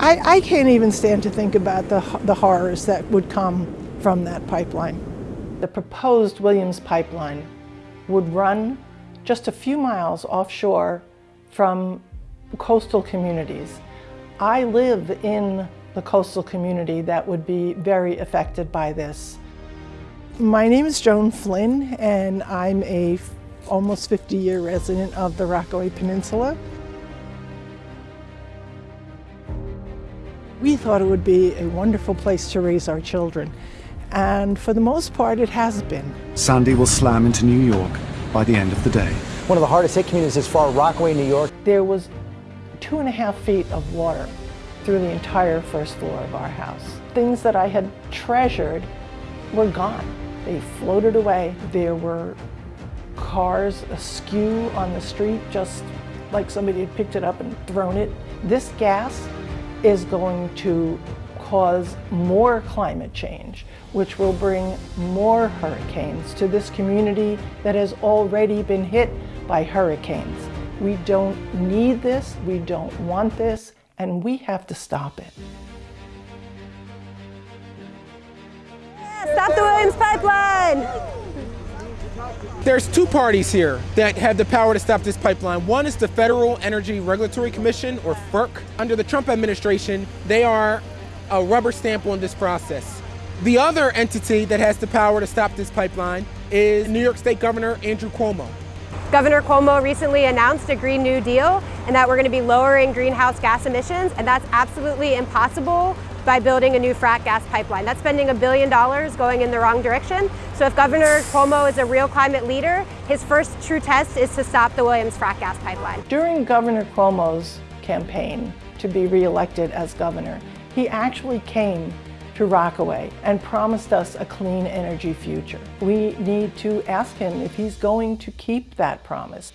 I, I can't even stand to think about the, the horrors that would come from that pipeline. The proposed Williams pipeline would run just a few miles offshore from coastal communities. I live in the coastal community that would be very affected by this. My name is Joan Flynn and I'm a almost 50 year resident of the Rockaway Peninsula. We thought it would be a wonderful place to raise our children and for the most part it has been. Sandy will slam into New York by the end of the day. One of the hardest hit communities is far Rockaway, New York. There was two and a half feet of water through the entire first floor of our house. Things that I had treasured were gone. They floated away. There were cars askew on the street, just like somebody had picked it up and thrown it. This gas is going to cause more climate change, which will bring more hurricanes to this community that has already been hit by hurricanes. We don't need this, we don't want this, and we have to stop it. Stop the Williams pipeline! There's two parties here that have the power to stop this pipeline. One is the Federal Energy Regulatory Commission, or FERC. Under the Trump administration, they are a rubber stamp on this process. The other entity that has the power to stop this pipeline is New York State Governor Andrew Cuomo. Governor Cuomo recently announced a Green New Deal and that we're going to be lowering greenhouse gas emissions, and that's absolutely impossible by building a new frac gas pipeline. That's spending a billion dollars going in the wrong direction. So if Governor Cuomo is a real climate leader, his first true test is to stop the Williams frac gas pipeline. During Governor Cuomo's campaign to be reelected as governor, he actually came to Rockaway and promised us a clean energy future. We need to ask him if he's going to keep that promise.